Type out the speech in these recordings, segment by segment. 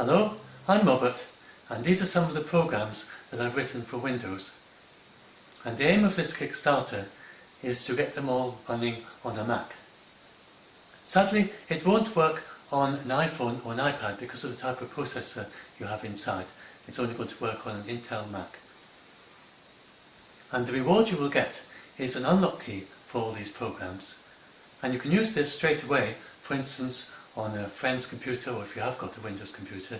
Hello, I'm Robert and these are some of the programs that I've written for Windows. And the aim of this Kickstarter is to get them all running on a Mac. Sadly, it won't work on an iPhone or an iPad because of the type of processor you have inside. It's only going to work on an Intel Mac. And the reward you will get is an unlock key for all these programs. And you can use this straight away, for instance, on a friend's computer or if you have got a Windows computer.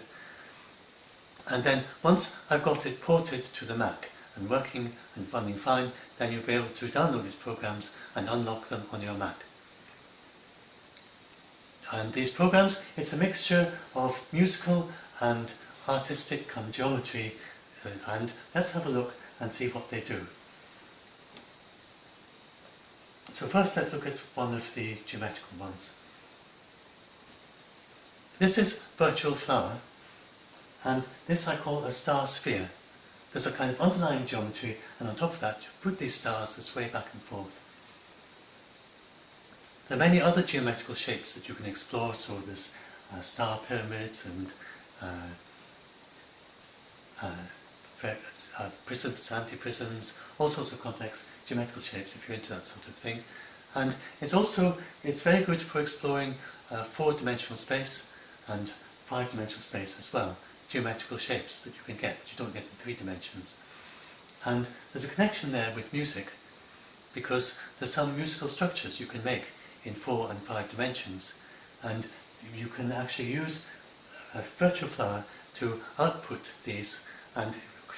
And then once I've got it ported to the Mac and working and running fine, then you'll be able to download these programs and unlock them on your Mac. And these programs, it's a mixture of musical and artistic come geometry uh, and let's have a look and see what they do. So first let's look at one of the geometrical ones. This is Virtual Flower and this I call a star sphere. There's a kind of underlying geometry and on top of that you put these stars that sway back and forth. There are many other geometrical shapes that you can explore, so there's uh, star pyramids and uh, uh, uh, prisms, anti-prisms, all sorts of complex geometrical shapes if you're into that sort of thing. And it's also, it's very good for exploring uh, four-dimensional space and five-dimensional space as well, geometrical shapes that you can get that you don't get in three dimensions. And there's a connection there with music because there's some musical structures you can make in four and five dimensions and you can actually use a virtual flower to output these and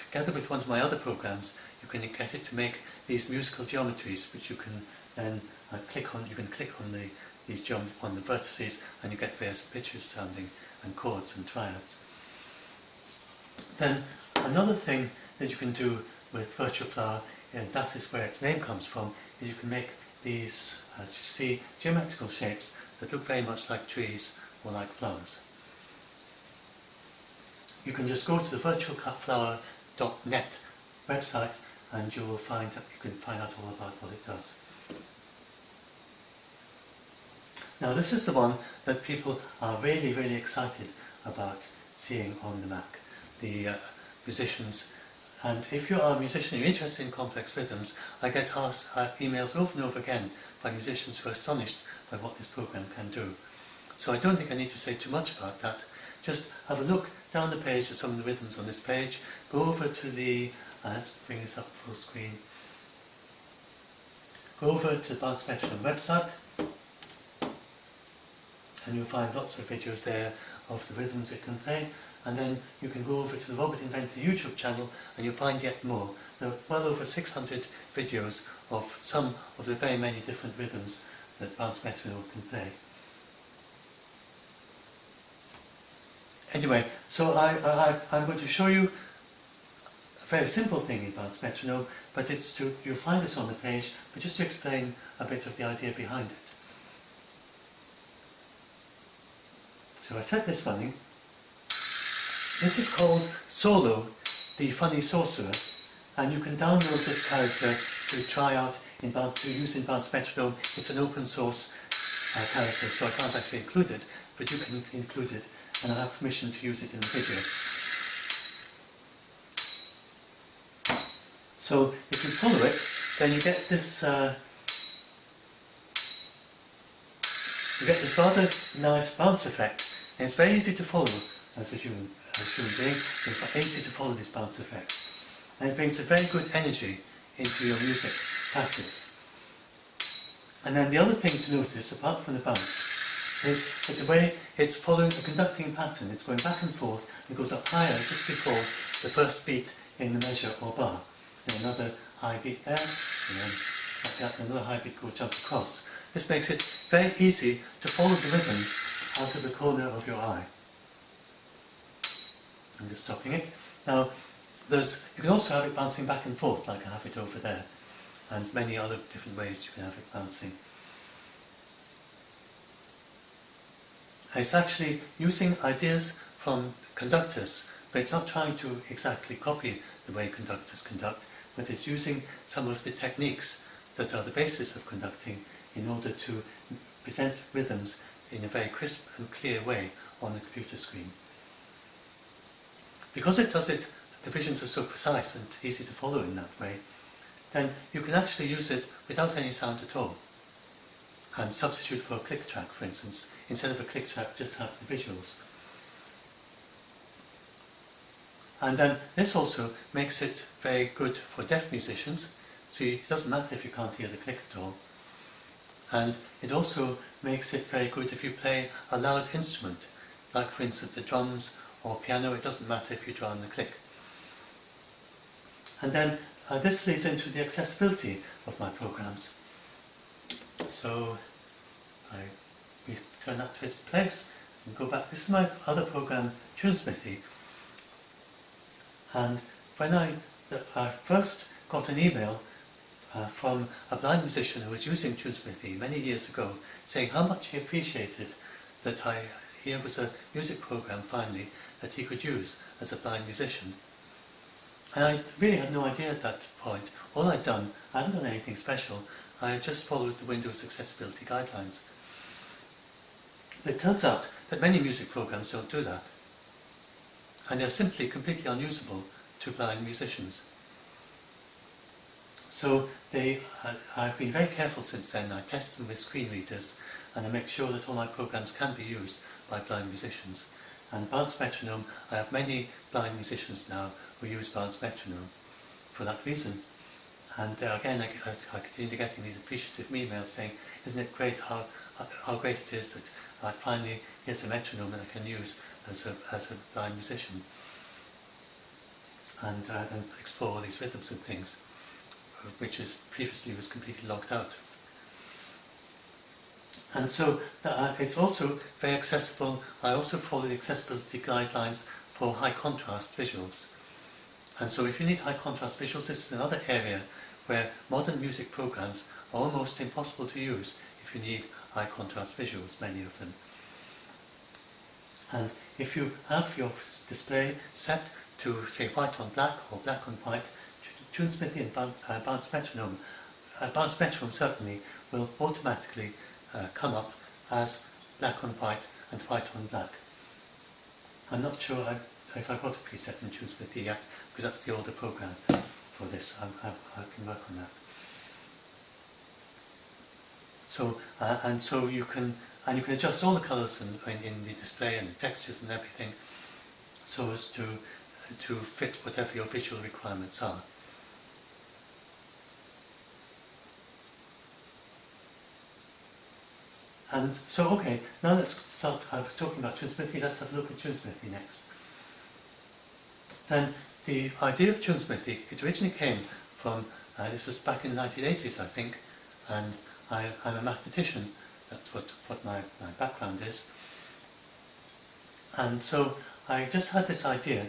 together with one of my other programs you can get it to make these musical geometries which you can then uh, click on, you can click on the these jump on the vertices and you get various pitches sounding and chords and triads. Then another thing that you can do with virtual flower, and that is where its name comes from, is you can make these, as you see, geometrical shapes that look very much like trees or like flowers. You can just go to the virtualflower.net website and you will find that you can find out all about what it does. Now this is the one that people are really, really excited about seeing on the Mac. The uh, musicians and if you are a musician, you're interested in complex rhythms, I get asked uh, emails over and over again by musicians who are astonished by what this program can do. So I don't think I need to say too much about that. Just have a look down the page at some of the rhythms on this page. Go over to the, uh, let's bring this up full screen. Go over to the Bounce website and you'll find lots of videos there of the rhythms it can play and then you can go over to the Robert Inventor YouTube channel and you'll find yet more. There are well over 600 videos of some of the very many different rhythms that Bounce Metronome can play. Anyway, so I, I'm going to show you a very simple thing in Metronome, but it's to, you'll find this on the page, but just to explain a bit of the idea behind it. So I set this running, this is called Solo, the Funny Sorcerer, and you can download this character to try out in to use in Bounce Metronome. It's an open source uh, character, so I can't actually include it, but you can include it, and I have permission to use it in the video. So if you follow it, then you get this uh, you get this rather nice bounce effect, and it's very easy to follow as a human as human being, it's easy to follow this bounce effect. And it brings a very good energy into your music practice. And then the other thing to notice, apart from the bounce, is that the way it's following a conducting pattern. It's going back and forth, and goes up higher just before the first beat in the measure or bar. Then another high beat there, and then like that, another high beat goes jump across. This makes it very easy to follow the rhythm out of the corner of your eye. I'm just stopping it. Now, there's, you can also have it bouncing back and forth, like I have it over there, and many other different ways you can have it bouncing. It's actually using ideas from conductors, but it's not trying to exactly copy the way conductors conduct, but it's using some of the techniques that are the basis of conducting in order to present rhythms in a very crisp and clear way on the computer screen. because it does it, the visions are so precise and easy to follow in that way, then you can actually use it without any sound at all. And substitute for a click track, for instance. Instead of a click track, just have the visuals. And then this also makes it very good for deaf musicians. So it doesn't matter if you can't hear the click at all. And it also makes it very good if you play a loud instrument, like for instance the drums or piano, it doesn't matter if you draw on the click. And then uh, this leads into the accessibility of my programs. So I return that to its place and go back. This is my other program, TuneSmithy. And when I, I first got an email uh, from a blind musician who was using TuneSmithy many years ago, saying how much he appreciated that I, here was a music program finally that he could use as a blind musician. And I really had no idea at that point. All I'd done, I hadn't done anything special, I had just followed the Windows accessibility guidelines. It turns out that many music programs don't do that. And they're simply completely unusable to blind musicians. So they, uh, I've been very careful since then. I test them with screen readers and I make sure that all my programs can be used by blind musicians. And Bounce Metronome, I have many blind musicians now who use Bounce Metronome for that reason. And uh, again, I, I, continue getting these appreciative emails saying, isn't it great how, how great it is that I finally, here's a metronome that I can use as a, as a blind musician. And, uh, and explore all these rhythms and things, which is previously was completely locked out. And so uh, it's also very accessible. I also follow the accessibility guidelines for high contrast visuals. And so if you need high contrast visuals, this is another area where modern music programs are almost impossible to use if you need high contrast visuals, many of them. And if you have your display set to say white on black or black on white, TuneSmithy and Bounce, uh, Bounce Metronome, Bounce Metronome certainly will automatically uh, come up as black on white and white on black. I'm not sure I, if I've got a preset in TuneSmithy yet, because that's the older program for this. I, I, I can work on that. So, uh, and so you can, and you can adjust all the colors in, in, in, the display and the textures and everything so as to, to fit whatever your visual requirements are. And so, okay, now let's start, I was talking about TuneSmithy, let's have a look at TuneSmithy next. Then the idea of TuneSmithy, it originally came from, uh, this was back in the 1980s I think, and I, am a mathematician, that's what, what my, my background is. And so I just had this idea,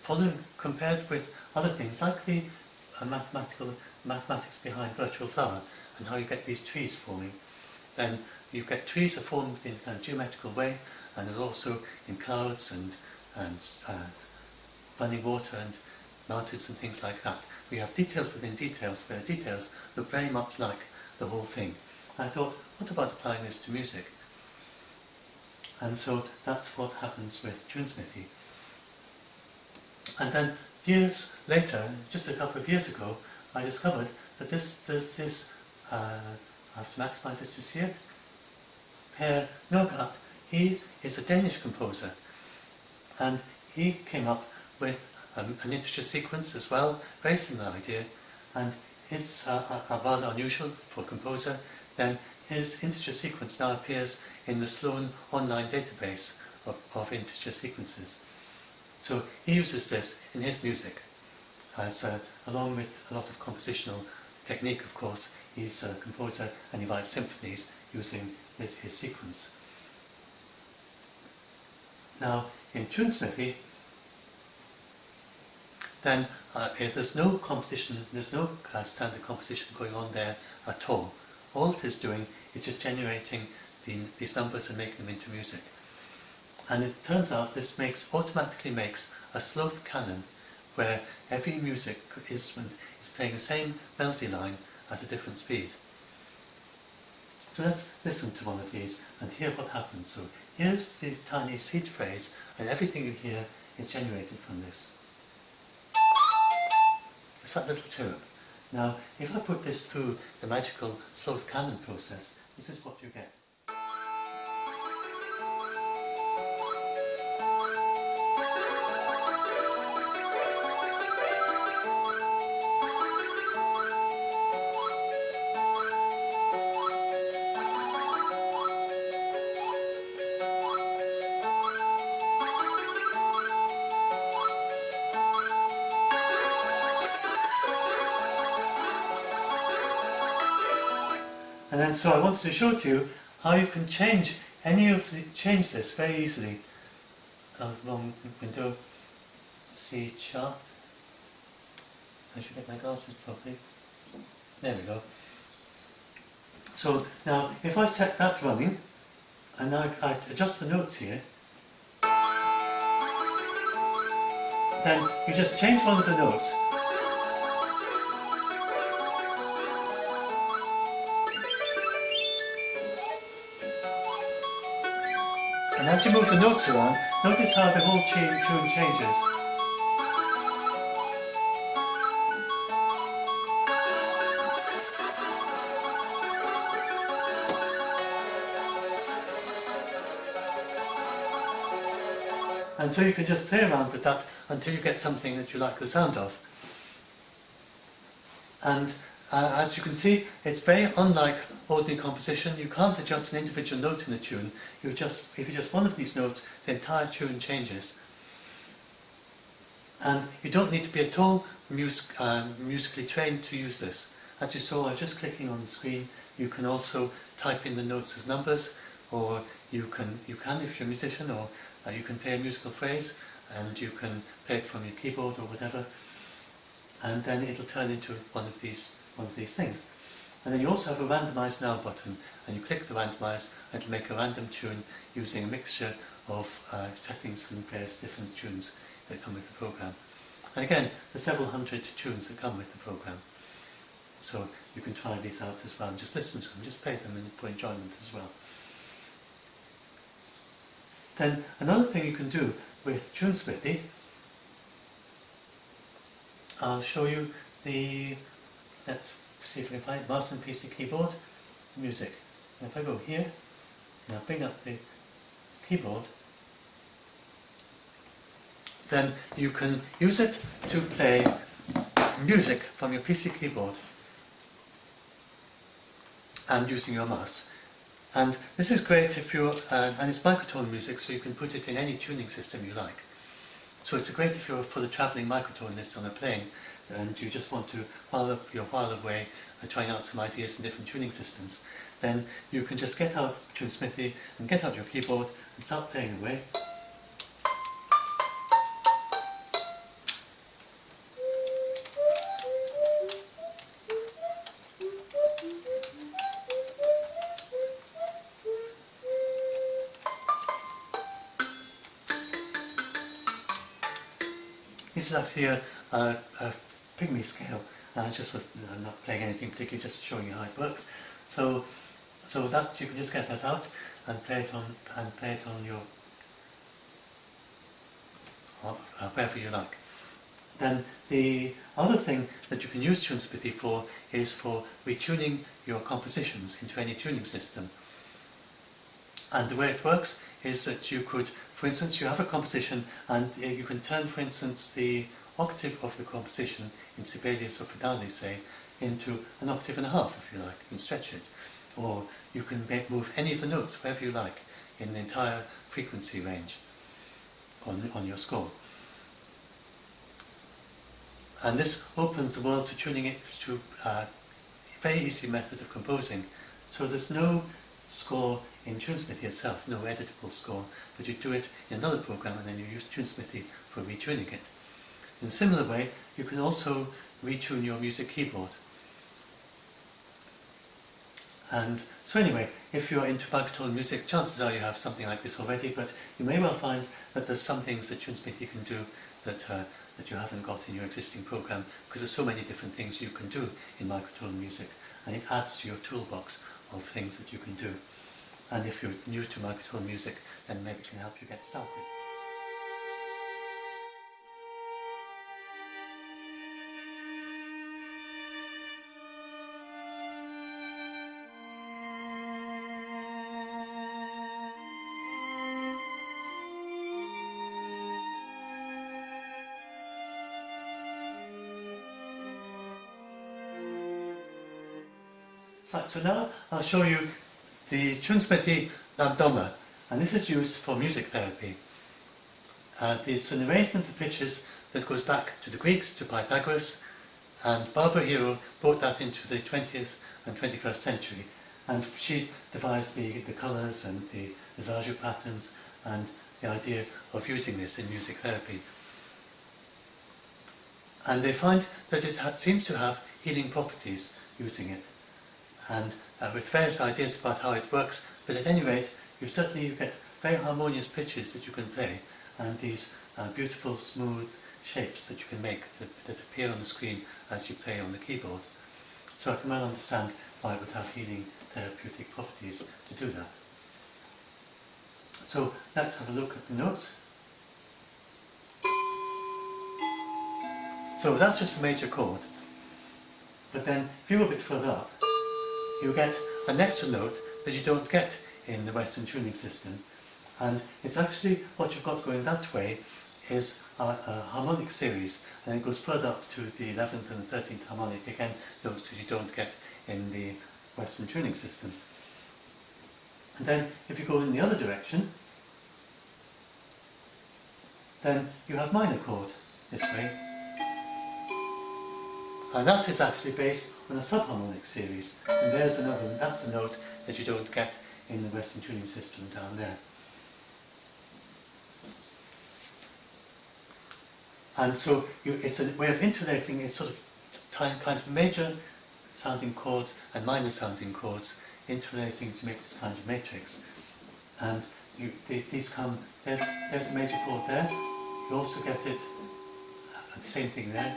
following, compared with other things like the uh, mathematical mathematics behind virtual flower and how you get these trees forming. Then you get trees are formed in a geometrical way and there's also in clouds and, and uh, running water and mountains and things like that. We have details within details where details look very much like the whole thing. I thought, what about applying this to music? And so that's what happens with TuneSmithy. And then years later, just a couple of years ago, I discovered that this, there's this, uh, I have to maximize this to see it, Per Nørgaard, he is a Danish composer, and he came up with um, an integer sequence as well, very similar idea, and it's uh, uh, rather unusual for a composer, then his integer sequence now appears in the Sloane online database of, of integer sequences. So he uses this in his music, as uh, along with a lot of compositional technique, of course, he's a composer and he writes symphonies using his, his sequence. Now, in TuneSmithy, then uh, there's no composition, there's no uh, standard composition going on there at all. All it is doing is just generating the, these numbers and making them into music. And it turns out this makes automatically makes a sloth canon where every music instrument is playing the same melody line at a different speed. So let's listen to one of these and hear what happens. So here's the tiny seed phrase and everything you hear is generated from this. It's that little chirp. Now, if I put this through the magical Sloth-Canon process, this is what you get. So I wanted to show to you how you can change any of the change this very easily. Uh, window, C chart. I should get my glasses properly. There we go. So now if I set that running and now I adjust the notes here, then you just change one of the notes And as you move the notes along, notice how the whole tune changes. And so you can just play around with that until you get something that you like the sound of. And uh, as you can see, it's very unlike ordinary composition. You can't adjust an individual note in the tune. You just, if you adjust one of these notes, the entire tune changes. And you don't need to be at all um, musically trained to use this. As you saw, I was just clicking on the screen. You can also type in the notes as numbers, or you can, you can if you're a musician, or uh, you can play a musical phrase, and you can play it from your keyboard or whatever. And then it'll turn into one of these one of these things. And then you also have a randomize now button and you click the randomize and it'll make a random tune using a mixture of uh, settings from various different tunes that come with the program. And again, there's several hundred tunes that come with the program. So you can try these out as well and just listen to them, just play them for enjoyment as well. Then another thing you can do with TuneSmithy, I'll show you the let's see if can find mouse and PC keyboard, music. And if I go here, and I bring up the keyboard, then you can use it to play music from your PC keyboard and using your mouse. And this is great if you're, uh, and it's microtone music, so you can put it in any tuning system you like. So it's great if you're for the travelling microtonist on a plane and you just want to, while you're while away uh, trying out some ideas in different tuning systems, then you can just get out TuneSmithy and get out your keyboard and start playing away. This is actually a, a, a pygmy scale, uh, just with uh, not playing anything particularly, just showing you how it works. So, so that you can just get that out and play it on and play it on your uh, wherever you like. Then the other thing that you can use TuneSmithy for is for retuning your compositions into any tuning system. And the way it works is that you could, for instance, you have a composition and uh, you can turn, for instance, the octave of the composition in Sibelius or Fidelli, say, into an octave and a half, if you like. Can stretch it. Or you can make, move any of the notes wherever you like in the entire frequency range on, on your score. And this opens the world to tuning it to a very easy method of composing. So there's no score in TuneSmithy itself, no editable score, but you do it in another program and then you use TuneSmithy for retuning it. In a similar way, you can also retune your music keyboard. And so anyway, if you're into microtone music, chances are you have something like this already, but you may well find that there's some things that TuneSmithy can do that, uh, that you haven't got in your existing program, because there's so many different things you can do in microtone music, and it adds to your toolbox of things that you can do. And if you're new to microtone music, then maybe it can help you get started. I'll show you the TuneSmithy Lambdoma, and this is used for music therapy. Uh, it's an arrangement of pitches that goes back to the Greeks, to Pythagoras, and Barbara Hero brought that into the 20th and 21st century. And she devised the, the colours and the, the patterns and the idea of using this in music therapy. And they find that it seems to have healing properties using it. And uh, with various ideas about how it works, but at any rate, you certainly you get very harmonious pitches that you can play, and these uh, beautiful, smooth shapes that you can make that, that appear on the screen as you play on the keyboard. So I can well understand why it would have healing therapeutic properties to do that. So let's have a look at the notes. So that's just a major chord. But then if you go a bit further up, you get an extra note that you don't get in the Western tuning system. And it's actually what you've got going that way is a, a, harmonic series and it goes further up to the 11th and the 13th harmonic, again notes that you don't get in the Western tuning system. And then if you go in the other direction, then you have minor chord this way. And that is actually based on a subharmonic series. And there's another, that's a note that you don't get in the Western tuning system down there. And so you, it's a way of interlating a sort of kind of major sounding chords and minor sounding chords interrelating to make this kind of matrix. And you, the, these come, there's, there's the major chord there, you also get it, uh, the same thing there,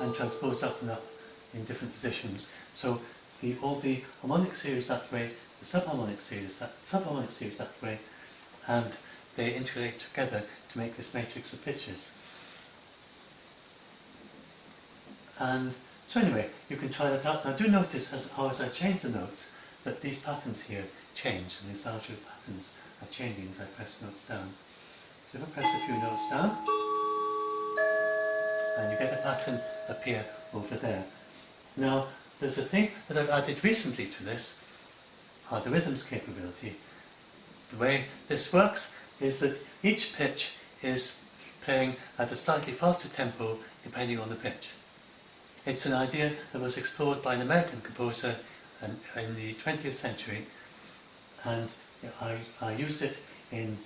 and transposed up and up in different positions. So the, all the harmonic series that way, the subharmonic series that subharmonic series that way, and they interrelate together to make this matrix of pitches. And so anyway, you can try that out. Now do notice as, as I change the notes that these patterns here change and these larger patterns are changing as I press notes down. So if I press a few notes down, and you get a pattern appear over there. Now, there's a thing that I've added recently to this, uh, the rhythms capability. The way this works is that each pitch is playing at a slightly faster tempo depending on the pitch. It's an idea that was explored by an American composer in, the 20th century and I, I use it in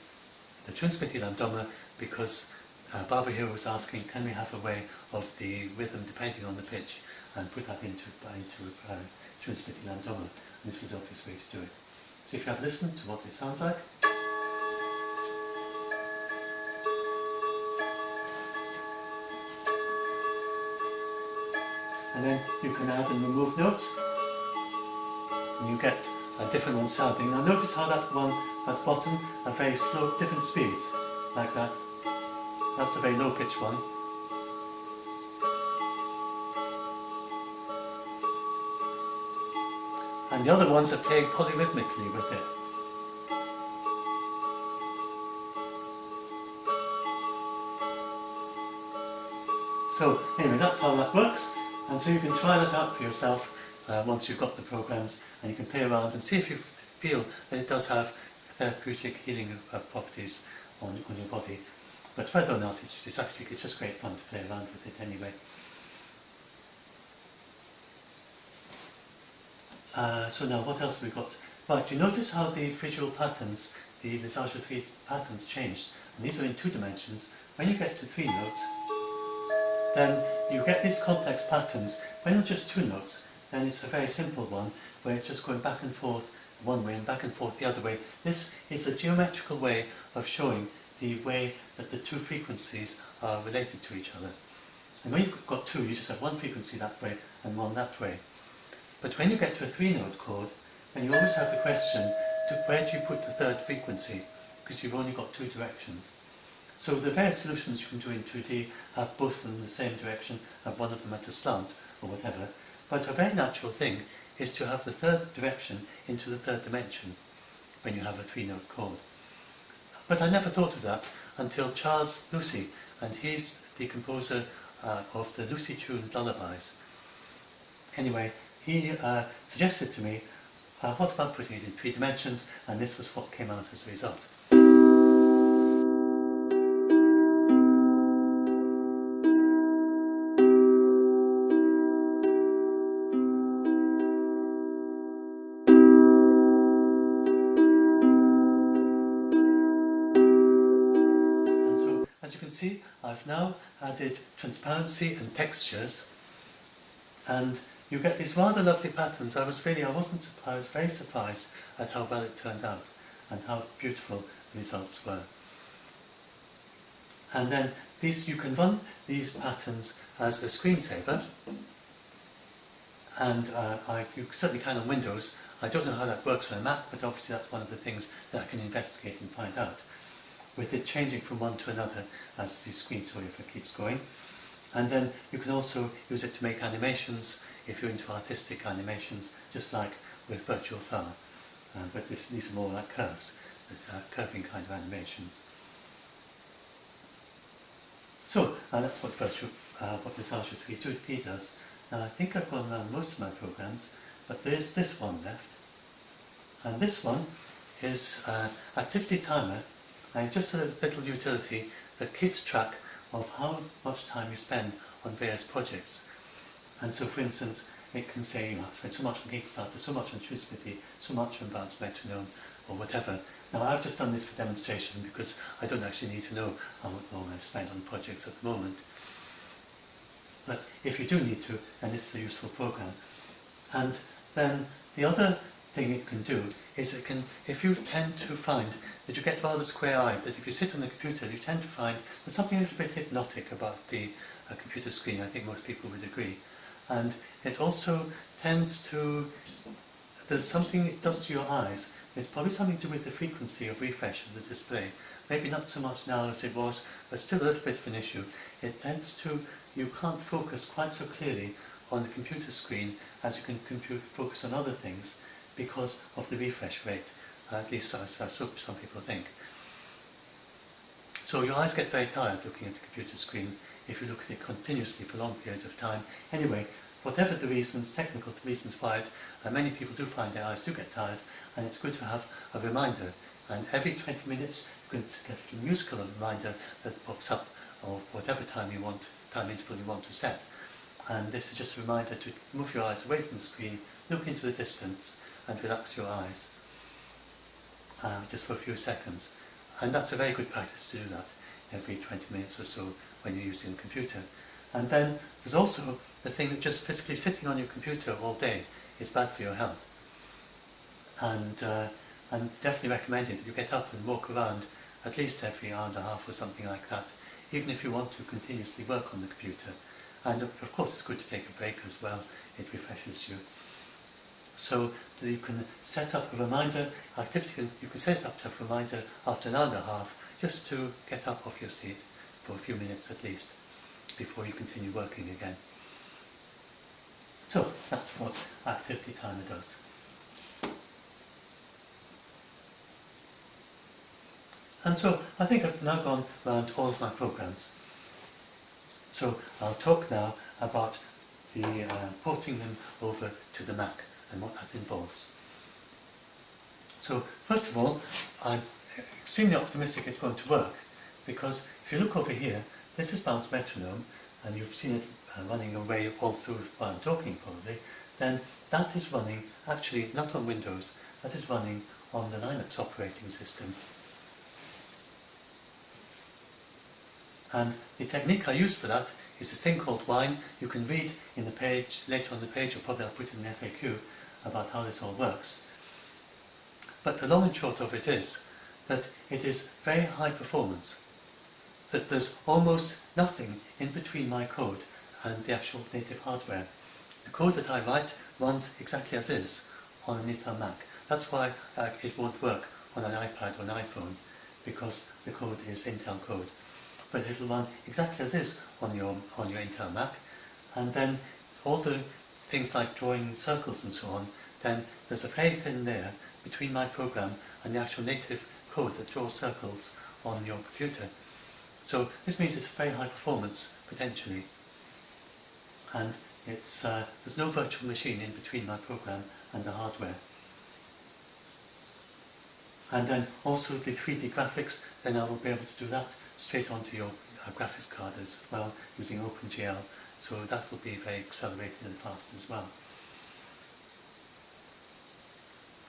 the TuneSmithy Lambdoma because uh, Barbara Hero was asking can we have a way of the rhythm depending on the pitch and put that into, into uh, TuneSmithy Lambdoma and this was the obvious way to do it. So if you have listened to what it sounds like and then you can add and remove notes and you get a different one sounding. Now notice how that one at the bottom are very slow, different speeds, like that. That's a very low pitch one. And the other ones are playing polyrhythmically with it. So anyway, that's how that works. And so you can try that out for yourself uh, once you've got the programs and you can play around and see if you feel that it does have therapeutic healing uh, properties on, on your body. But whether or not, it's, it's actually it's just great fun to play around with it anyway. Uh, so now what else have we got? Right, you notice how the visual patterns, the Lissajous 3 patterns changed. And these are in two dimensions. When you get to three notes, then you get these complex patterns. When they're just two notes, then it's a very simple one, where it's just going back and forth one way and back and forth the other way. This is a geometrical way of showing the way that the two frequencies are related to each other. And when you've got two, you just have one frequency that way and one that way. But when you get to a three-note chord, then you always have the question, where do you put the third frequency? Because you've only got two directions. So the various solutions you can do in 2D have both of them in the same direction, have one of them at a slant, or whatever. But a very natural thing is to have the third direction into the third dimension when you have a three-note chord. But I never thought of that until Charles Lucy, and he's the composer uh, of the Lucy tune Lullabies. Anyway, he uh, suggested to me, uh, what about putting it in three dimensions? And this was what came out as a result. Transparency and textures, and you get these rather lovely patterns. I was really, I wasn't surprised, very surprised at how well it turned out and how beautiful the results were. And then these, you can run these patterns as a screensaver, and uh, I, you certainly can on Windows. I don't know how that works on a Mac, but obviously that's one of the things that I can investigate and find out. With it changing from one to another as the screensaver keeps going. And then you can also use it to make animations if you're into artistic animations, just like with Virtual Flower. Uh, but this, these are more like curves, uh, curving kind of animations. So uh, that's what Virtual, uh, what Visage 3D does. Now I think I've gone around most of my programs, but there's this one left. And this one is uh, Activity Timer, and just a little utility that keeps track of how much time you spend on various projects. And so, for instance, it can say ah, you have spent so much on Kickstarter, so much on TuneSmithy, so much on Bounce Metronome, or whatever. Now, I've just done this for demonstration because I don't actually need to know how long I've spent on projects at the moment. But if you do need to, then this is a useful program. And then the other thing it can do is it can, if you tend to find that you get rather square-eyed, that if you sit on the computer, you tend to find there's something a little bit hypnotic about the uh, computer screen, I think most people would agree. And it also tends to, there's something it does to your eyes. It's probably something to do with the frequency of refresh of the display. Maybe not so much now as it was, but still a little bit of an issue. It tends to, you can't focus quite so clearly on the computer screen as you can compute, focus on other things because of the refresh rate, uh, at least as, as some people think. So your eyes get very tired looking at the computer screen if you look at it continuously for long periods of time. Anyway, whatever the reasons, technical reasons why it, uh, many people do find their eyes do get tired, and it's good to have a reminder. And every 20 minutes, you can get a musical reminder that pops up, or whatever time you want, time interval you want to set. And this is just a reminder to move your eyes away from the screen, look into the distance, and relax your eyes uh, just for a few seconds. And that's a very good practice to do that every 20 minutes or so when you're using a computer. And then there's also the thing that just physically sitting on your computer all day is bad for your health. And, uh, and definitely recommended that you get up and walk around at least every hour and a half or something like that, even if you want to continuously work on the computer. And of course it's good to take a break as well, it refreshes you. So that you can set up a reminder activity, you can set up to a reminder after an hour and a half just to get up off your seat for a few minutes at least before you continue working again. So that's what Activity Timer does. And so I think I've now gone around all of my programs. So I'll talk now about the uh, porting them over to the Mac and what that involves. So first of all, I'm extremely optimistic it's going to work because if you look over here, this is Bounce Metronome and you've seen it uh, running away all through while I'm talking probably, then that is running actually not on Windows, that is running on the Linux operating system. And the technique I use for that is this thing called Wine. You can read in the page, later on the page, or probably I'll put it in the FAQ, about how this all works. But the long and short of it is that it is very high performance, that there's almost nothing in between my code and the actual native hardware. The code that I write runs exactly as is on an Intel Mac. That's why uh, it won't work on an iPad or an iPhone, because the code is Intel code. But it'll run exactly as is on your, on your Intel Mac, and then all the things like drawing circles and so on, then there's a very thin layer between my program and the actual native code that draws circles on your computer. So this means it's very high performance, potentially. And it's, uh, there's no virtual machine in between my program and the hardware. And then also the 3D graphics, then I will be able to do that straight onto your uh, graphics card as well using OpenGL. So that will be very accelerated and fast as well.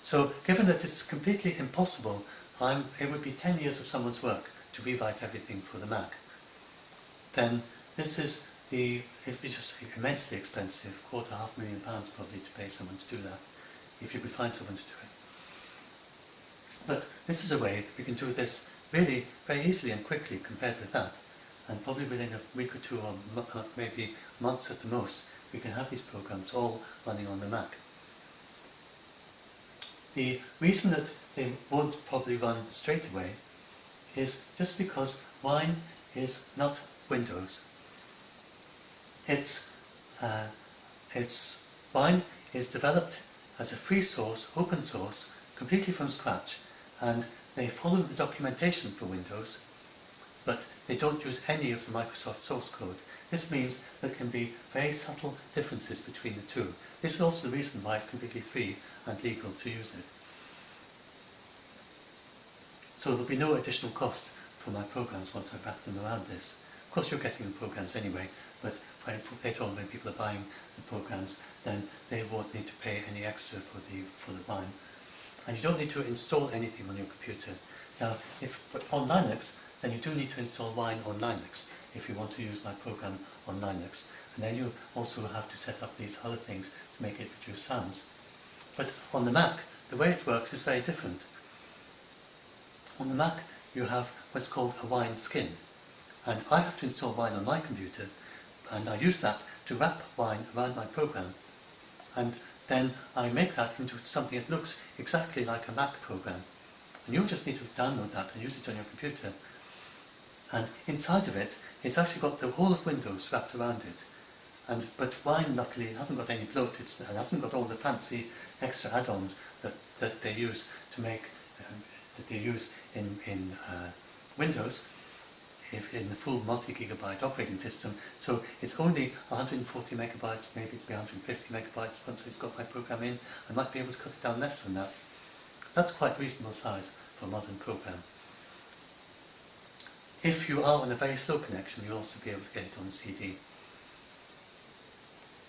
So given that it's completely impossible, I'm, it would be 10 years of someone's work to rewrite everything for the Mac. Then this is the, it would be just immensely expensive, quarter, half million pounds probably to pay someone to do that, if you could find someone to do it. But this is a way that we can do this really very easily and quickly compared with that. And probably within a week or two or uh, maybe months at the most, we can have these programs all running on the Mac. The reason that they won't probably run straight away is just because Wine is not Windows. It's, uh, it's Wine is developed as a free source, open source, completely from scratch, and they follow the documentation for Windows, but they don't use any of the Microsoft source code. This means there can be very subtle differences between the two. This is also the reason why it's completely free and legal to use it. So there'll be no additional cost for my programs once I've wrapped them around this. Of course you're getting the programs anyway, but later on when people are buying the programs, then they won't need to pay any extra for the for the Wine. And you don't need to install anything on your computer. Now, if on Linux, then you do need to install Wine on Linux if you want to use my program on Linux. And then you also have to set up these other things to make it produce sounds. But on the Mac, the way it works is very different. On the Mac, you have what's called a Wineskin. And I have to install Wine on my computer, and I use that to wrap Wine around my program. And then I make that into something that looks exactly like a Mac program. And you'll just need to download that and use it on your computer. And inside of it, it's actually got the whole of Windows wrapped around it. And But Wine, luckily, hasn't got any bloat. It's, it hasn't got all the fancy extra add-ons that, that they use to make, um, that they use in, in uh, Windows if in the full multi-gigabyte operating system. So it's only 140 megabytes, maybe to be 150 megabytes once it's got my program in. I might be able to cut it down less than that. That's quite reasonable size for a modern program. If you are on a very slow connection, you'll also be able to get it on CD.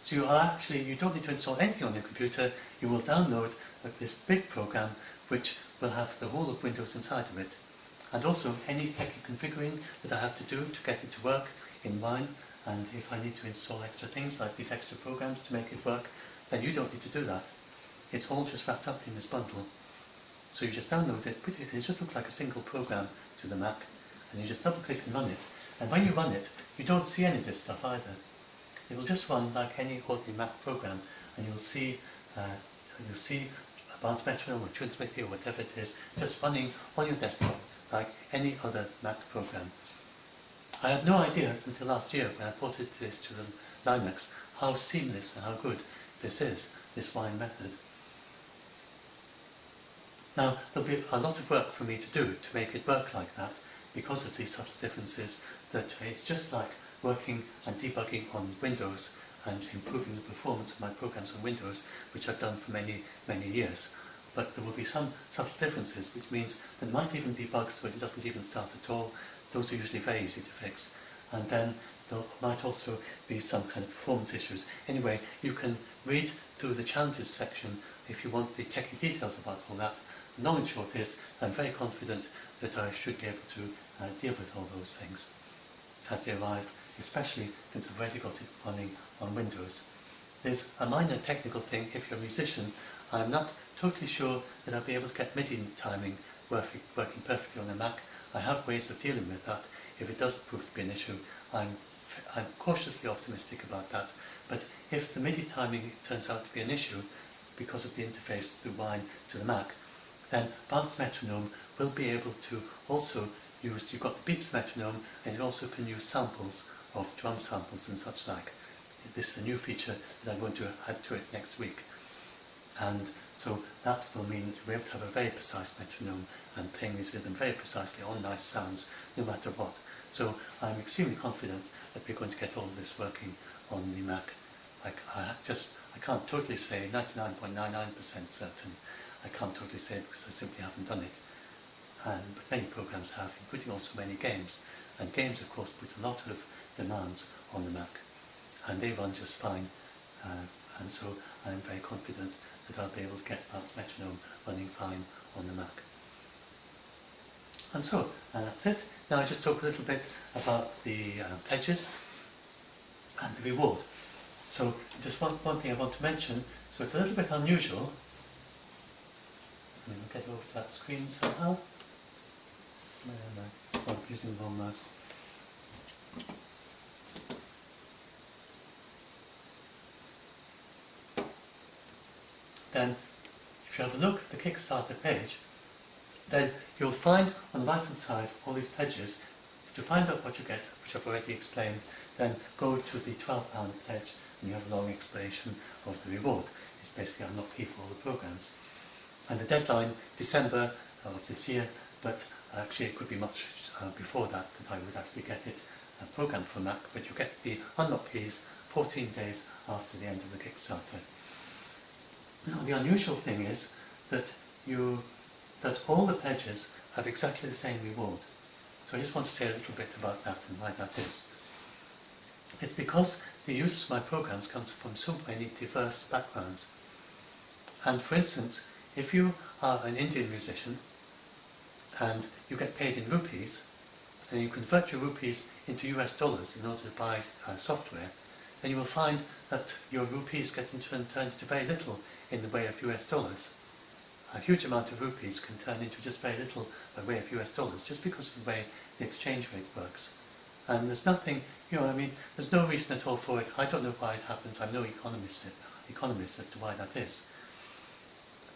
So you are actually, you don't need to install anything on your computer, you will download uh, this big program which will have the whole of Windows inside of it. And also any techie configuring that I have to do to get it to work in Wine, and if I need to install extra things like these extra programs to make it work, then you don't need to do that. It's all just wrapped up in this bundle. So you just download it, it just looks like a single program to the Mac, and you just double click and run it. And when you run it, you don't see any of this stuff either. It will just run like any ordinary Mac program, and you'll see uh, you'll see Advanced Metronome or TuneSmithy or whatever it is, just running on your desktop like any other Mac program. I had no idea until last year when I ported this to the Linux how seamless and how good this is, this wine method. Now, there'll be a lot of work for me to do to make it work like that because of these subtle differences that it's just like working and debugging on Windows and improving the performance of my programs on Windows, which I've done for many, many years. But there will be some subtle differences, which means there might even be bugs where it doesn't even start at all. Those are usually very easy to fix. And then there might also be some kind of performance issues. Anyway, you can read through the challenges section if you want the technical details about all that. Long and short is, I'm very confident that I should be able to uh, deal with all those things as they arrive, especially since I've already got it running on Windows. There's a minor technical thing if you're a musician. I'm not totally sure that I'll be able to get MIDI timing working, working perfectly on a Mac. I have ways of dealing with that. If it does prove to be an issue, I'm, I'm cautiously optimistic about that. But if the MIDI timing turns out to be an issue because of the interface through Wine to the Mac, then Bounce Metronome will be able to also use, you've got the beeps metronome, and it also can use samples of drum samples and such like. This is a new feature that I'm going to add to it next week. And so that will mean that you'll be able to have a very precise metronome and playing these rhythms very precisely on nice sounds, no matter what. So I'm extremely confident that we're going to get all of this working on the Mac. I, I just I can't totally say 99.99% certain. I can't totally say because I simply haven't done it. And, but many programs have, including also many games. And games, of course, put a lot of demands on the Mac. And they run just fine. Uh, and so I'm very confident that I'll be able to get Bounce Metronome running fine on the Mac. And so, uh, that's it. Now I just talk a little bit about the uh, pledges and the reward. So just one, one thing I want to mention, so it's a little bit unusual. Let me get over to that screen somehow. I? Oh, I'm using the mouse. Then, if you have a look at the Kickstarter page, then you'll find on the right hand side all these pledges. To find out what you get, which I've already explained, then go to the £12 pledge and you have a long explanation of the reward. It's basically unlock key for all the programs. And the deadline, December of this year, but actually it could be much uh, before that that I would actually get it uh, programmed for Mac, but you get the unlock keys 14 days after the end of the Kickstarter. Now the unusual thing is that you that all the pledges have exactly the same reward. So I just want to say a little bit about that and why that is. It's because the users of my programs come from so many diverse backgrounds. And for instance, if you are an Indian musician and you get paid in rupees, and you convert your rupees into US dollars in order to buy uh, software, then you will find that your rupees get into, turned into very little in the way of US dollars. A huge amount of rupees can turn into just very little by the way of US dollars, just because of the way the exchange rate works. And there's nothing, you know, I mean, there's no reason at all for it. I don't know why it happens. I'm no economist, economist as to why that is.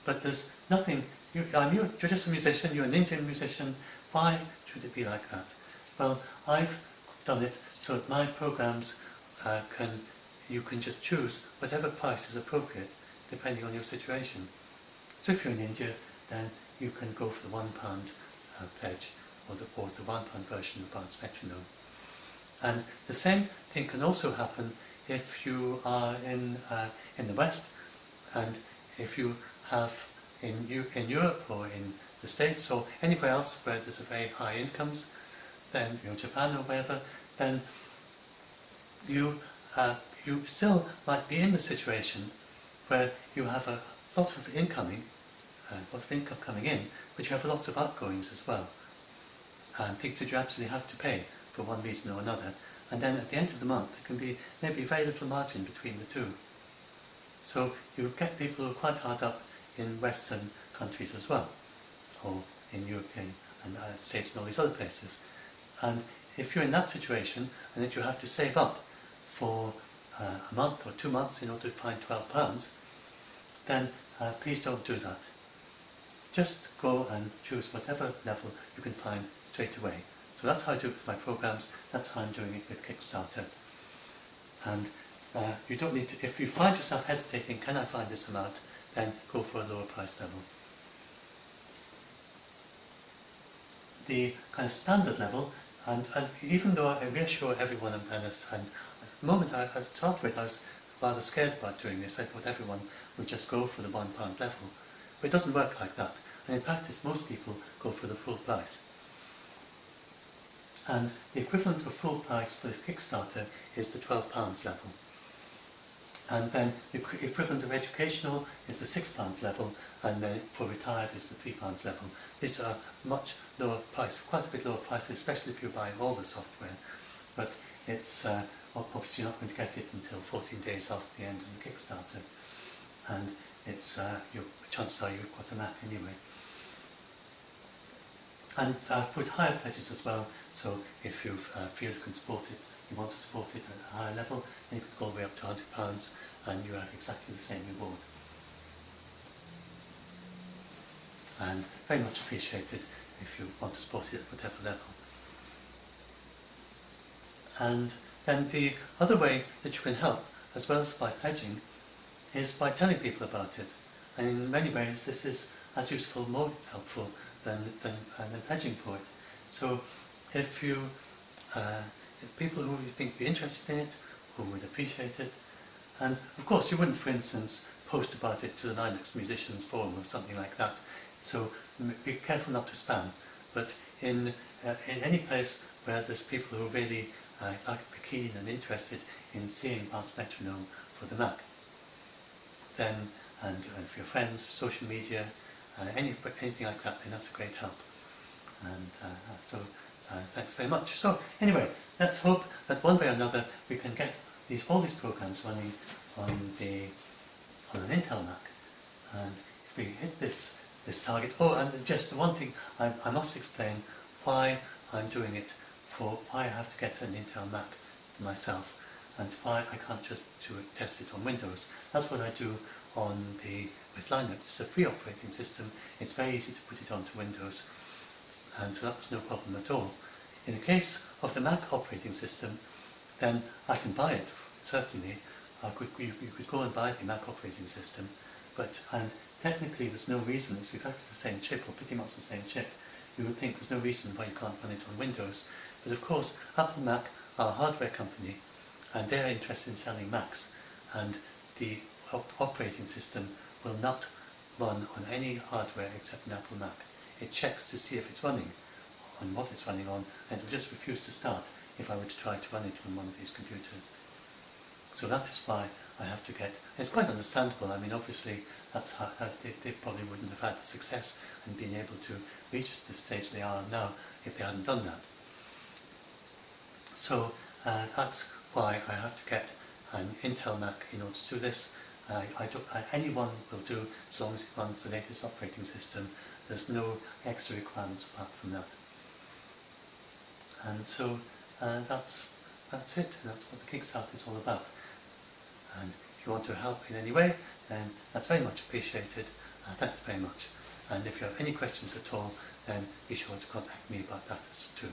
But there's nothing, you, I'm, you're just a musician, you're an Indian musician, why should it be like that? Well, I've done it so that my programs uh, can, you can just choose whatever price is appropriate depending on your situation. So if you're in India, then you can go for the one pound uh, pledge or the, or the one pound version of Bounce metronome. And the same thing can also happen if you are in, uh, in the West and if you have in, in Europe or in the States or anywhere else where there's a very high incomes, then you know, Japan or wherever, then you, uh, you still might be in the situation where you have a lot of incoming, uh, a lot of income coming in, but you have lots of outgoings as well. And things that you absolutely have to pay for one reason or another. And then at the end of the month, there can be maybe very little margin between the two. So you get people who are quite hard up in Western countries as well, or in European and uh, States and all these other places. And if you're in that situation and that you have to save up for uh, a month or two months in order to find 12 pounds, then uh, please don't do that. Just go and choose whatever level you can find straight away. So that's how I do it with my programs, that's how I'm doing it with Kickstarter. And uh, you don't need to, if you find yourself hesitating, can I find this amount, then go for a lower price level. The kind of standard level, and, and even though I reassure everyone in Venice, and at the moment I, I started with, I was rather scared about doing this. I thought everyone would just go for the one pound level. But it doesn't work like that. And in practice, most people go for the full price. And the equivalent of full price for this Kickstarter is the £12 level. And then the equivalent of educational is the £6 level, and then for retired is the £3 level. These are much lower price, quite a bit lower prices, especially if you're buying all the software. But it's uh, obviously not going to get it until 14 days after the end of the Kickstarter. And it's uh, your chances are you've got a Mac anyway. And I've put higher pledges as well, so if you uh, feel you can support it, you want to support it at a higher level, then you could go all the way up to £100 and you have exactly the same reward. And very much appreciated if you want to support it at whatever level. And then the other way that you can help, as well as by pledging, is by telling people about it. And in many ways, this is as useful, more helpful than, than, uh, than pledging for it. So if you, uh, people who you think would be interested in it, who would appreciate it, And of course, you wouldn't, for instance, post about it to the Linux Musicians Forum or something like that. So be careful not to spam. But in, uh, in any place where there's people who really uh, like to be keen and interested in seeing Bounce Metronome for the Mac, then, and, and for your friends, social media, uh, any, anything like that, then that's a great help. And uh, so uh, thanks very much. So anyway, let's hope that one way or another we can get these all these programs running on the on an Intel Mac. And if we hit this this target, oh, and just one thing I, I must explain why I'm doing it for why I have to get an Intel Mac myself and why I can't just do it, test it on Windows. That's what I do on the with Linux. It's a free operating system. It's very easy to put it onto Windows, and so that was no problem at all. In the case of the Mac operating system, then I can buy it certainly. Could, you, you could go and buy the Mac operating system, but and technically there's no reason. It's exactly the same chip, or pretty much the same chip. You would think there's no reason why you can't run it on Windows, but of course Apple Mac are a hardware company, and they're interested in selling Macs, and the op operating system will not run on any hardware except an Apple Mac. It checks to see if it's running on what it's running on, and it will just refuse to start if I were to try to run it on one of these computers. So that is why I have to get, it's quite understandable, I mean obviously that's how, how they, they, probably wouldn't have had the success and been able to reach the stage they are now if they hadn't done that. So uh, that's why I have to get an Intel Mac in order to do this. Uh, I do, uh, anyone will do as long as it runs the latest operating system. There's no extra requirements apart from that. And so uh, that's that's it. That's what the Kickstart is all about. And if you want to help in any way, then that's very much appreciated. Uh, thanks very much. And if you have any questions at all, then be sure to contact me about that too.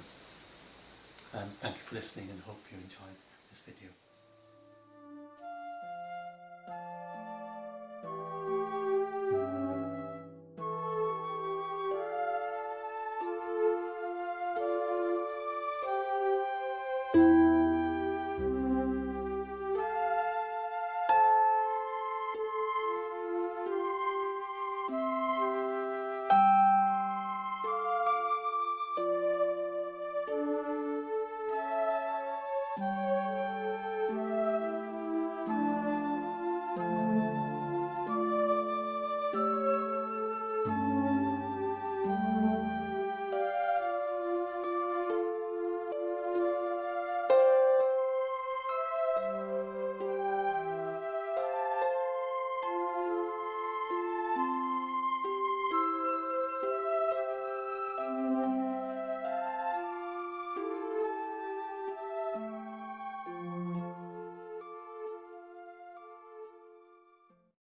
And thank you for listening and hope you enjoyed this video.